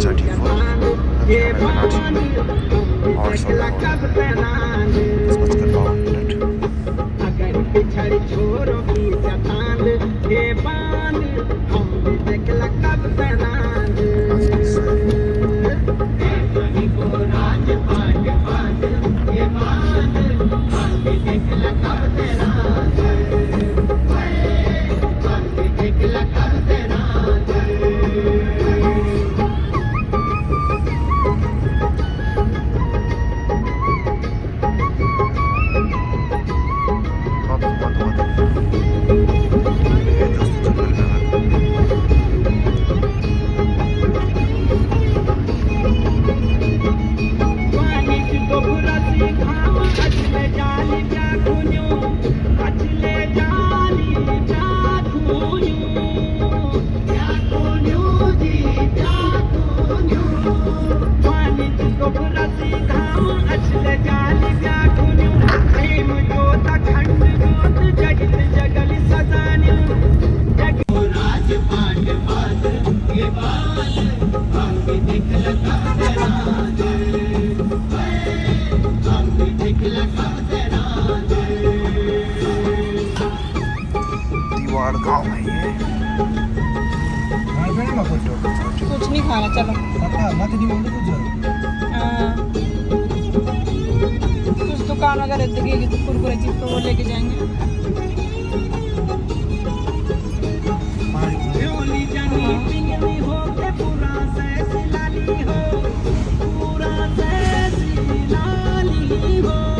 34 and Cameron Archie Kishtwar गाँव है ये। कुछ नहीं खाना चलो। हाँ। कुछ दुकान वगैरह दिखेगी तो कुरकुरे चिप्स तो वो लेके जाएँगे। पूरा सैस लाली हो